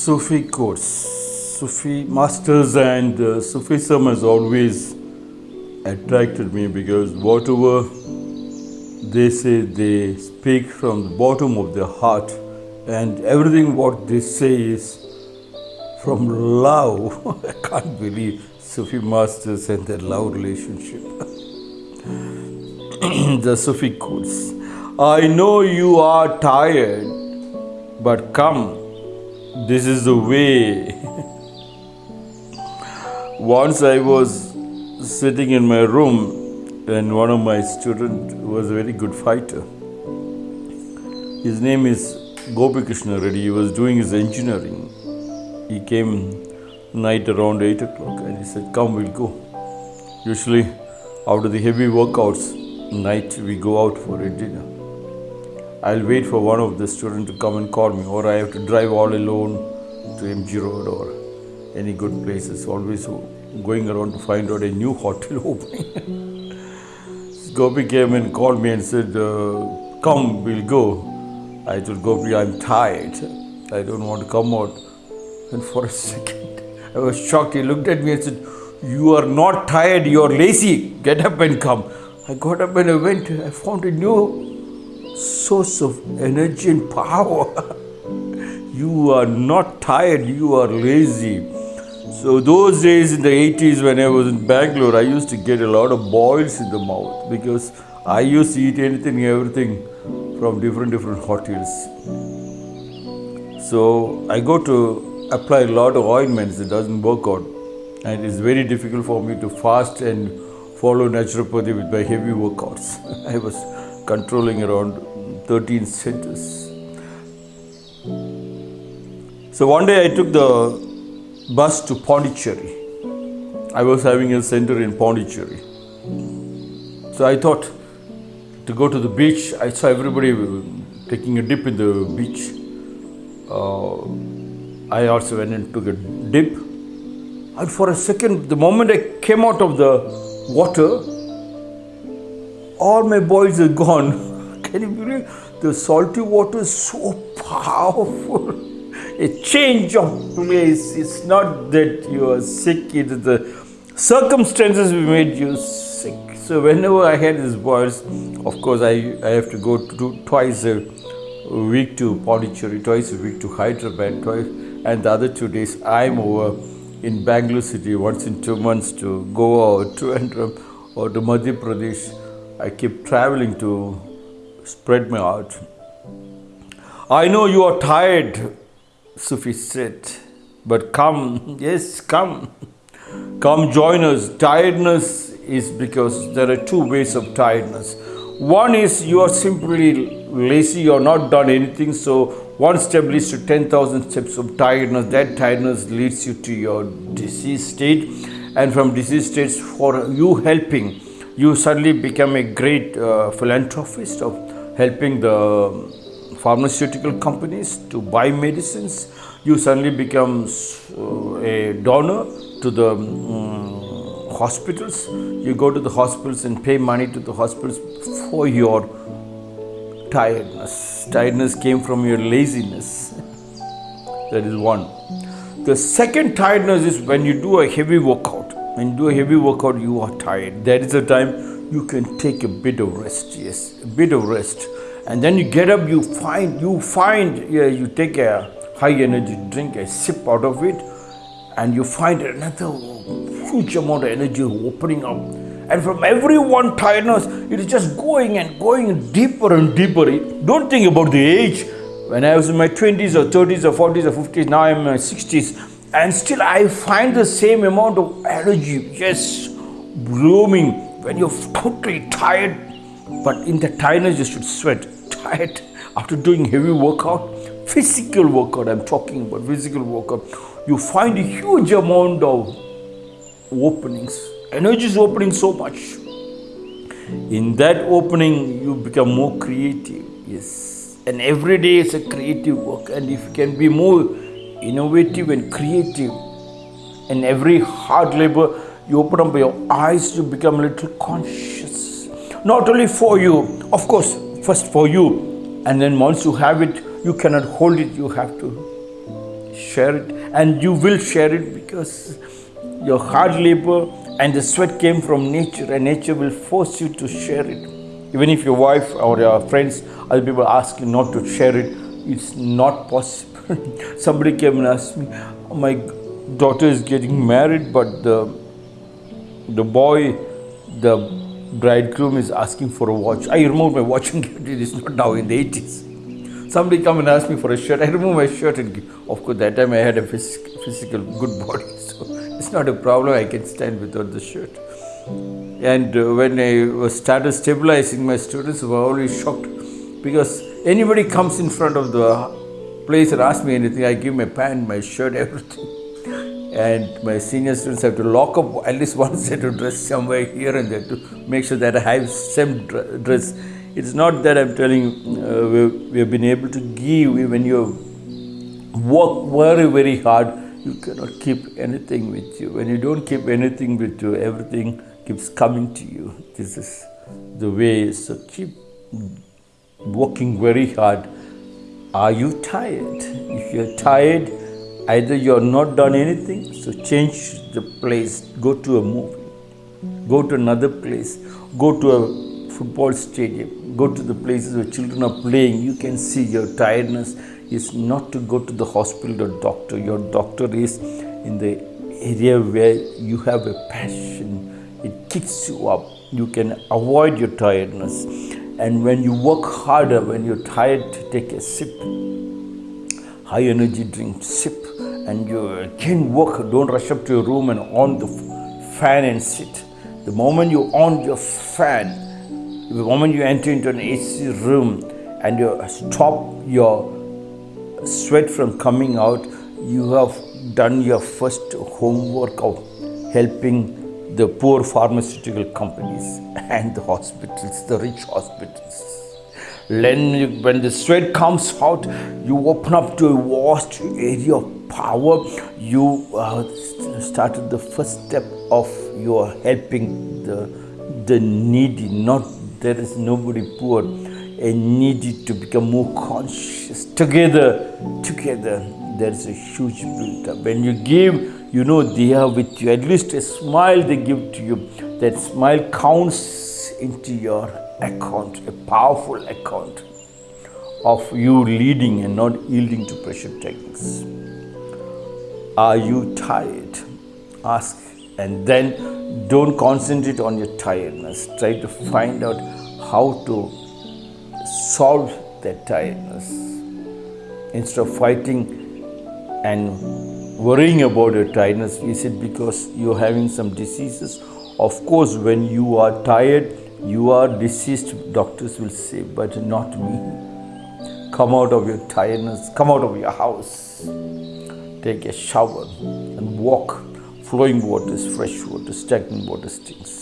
Sufi course, Sufi masters and uh, Sufism has always attracted me because whatever they say, they speak from the bottom of their heart, and everything what they say is from love. I can't believe Sufi masters and their love relationship. the Sufi course. I know you are tired, but come this is the way. Once I was sitting in my room and one of my students was a very good fighter. His name is Gopi Krishna Reddy. He was doing his engineering. He came night around 8 o'clock and he said, come, we'll go. Usually after the heavy workouts, night we go out for a dinner. I'll wait for one of the students to come and call me, or I have to drive all alone to MG Road or any good places. Always going around to find out a new hotel opening. Gopi came and called me and said, uh, Come, we'll go. I told Gopi, I'm tired. I don't want to come out. And for a second, I was shocked. He looked at me and said, You are not tired, you are lazy. Get up and come. I got up and I went. I found a new source of energy and power. you are not tired, you are lazy. So, those days in the 80s when I was in Bangalore, I used to get a lot of boils in the mouth because I used to eat anything, everything from different, different hotels. So, I go to apply a lot of ointments, it doesn't work out. And it's very difficult for me to fast and follow naturopathy with my heavy workouts. I was controlling around 13 centers. So one day I took the bus to Pondicherry. I was having a center in Pondicherry. So I thought to go to the beach. I saw everybody taking a dip in the beach. Uh, I also went and took a dip. And for a second, the moment I came out of the water, all my boys are gone. Can you believe the salty water is so powerful? A change of place. It's not that you are sick, it is the circumstances which made you sick. So whenever I had these boils, of course I, I have to go to do twice a week to Pondicherry, twice a week to Hyderabad, twice, and the other two days I'm over in Bangalore city once in two months to Goa or Trivandrum or to Madhya Pradesh. I keep traveling to spread my art. I know you are tired, Sufi said, but come, yes, come. Come join us. Tiredness is because there are two ways of tiredness. One is you are simply lazy, you are not done anything, so one step leads to 10,000 steps of tiredness. That tiredness leads you to your disease state, and from disease states, for you helping, you suddenly become a great uh, philanthropist of helping the pharmaceutical companies to buy medicines. You suddenly become uh, a donor to the um, hospitals. You go to the hospitals and pay money to the hospitals for your tiredness. Tiredness came from your laziness. that is one. The second tiredness is when you do a heavy workout. When you do a heavy workout, you are tired. That is the time you can take a bit of rest yes a bit of rest. And then you get up you find you find yeah, you take a high energy drink a sip out of it and you find another huge amount of energy opening up. And from every one tiredness it is just going and going deeper and deeper. Don't think about the age. When i was in my 20s or 30s or 40s or 50s now i'm in my 60s and still i find the same amount of energy just blooming when you're totally tired, but in the tiredness you should sweat. Tired after doing heavy workout, physical workout, I'm talking about physical workout, you find a huge amount of openings. Energy is opening so much. In that opening, you become more creative. Yes. And every day is a creative work. And if you can be more innovative and creative in every hard labor, you open up your eyes to become a little conscious. Not only for you, of course, first for you, and then once you have it, you cannot hold it, you have to share it, and you will share it because your hard labor and the sweat came from nature, and nature will force you to share it. Even if your wife or your friends, other people ask you not to share it, it's not possible. Somebody came and asked me, My daughter is getting married, but the the boy, the bridegroom is asking for a watch. I removed my watch and gave it. It's not now in the 80s. Somebody come and ask me for a shirt. I removed my shirt and give. Of course, that time I had a phys- physical good body, so it's not a problem. I can stand without the shirt. And uh, when I was started stabilizing, my students were always shocked because anybody comes in front of the place and ask me anything, I give my pant, my shirt, everything and my senior students have to lock up at least one set of dress somewhere here and there to make sure that I have same dress. It's not that I'm telling uh, we, we have been able to give when you work very very hard. You cannot keep anything with you. When you don't keep anything with you, everything keeps coming to you. This is the way. So keep working very hard. Are you tired? If you're tired, Either you are not done anything, so change the place, go to a movie, go to another place, go to a football stadium, go to the places where children are playing. You can see your tiredness is not to go to the hospital or doctor. Your doctor is in the area where you have a passion. It kicks you up. You can avoid your tiredness. And when you work harder, when you're tired, to take a sip. High energy drink, sip and you can work, don't rush up to your room and on the fan and sit. The moment you on your fan, the moment you enter into an AC room and you stop your sweat from coming out, you have done your first homework of helping the poor pharmaceutical companies and the hospitals, the rich hospitals. When, when the sweat comes out, you open up to a vast area of power, you uh, started the first step of your helping the, the needy. Not there is nobody poor, and needy to become more conscious. Together, together, there is a huge build up. When you give, you know they are with you. At least a smile they give to you. That smile counts into your account, a powerful account of you leading and not yielding to pressure techniques. Are you tired? Ask and then don't concentrate on your tiredness. Try to find out how to solve that tiredness. Instead of fighting and worrying about your tiredness, is it because you're having some diseases? Of course, when you are tired, you are diseased, doctors will say, but not me. Come out of your tiredness, come out of your house take a shower and walk. Flowing water is fresh water, stagnant water stinks.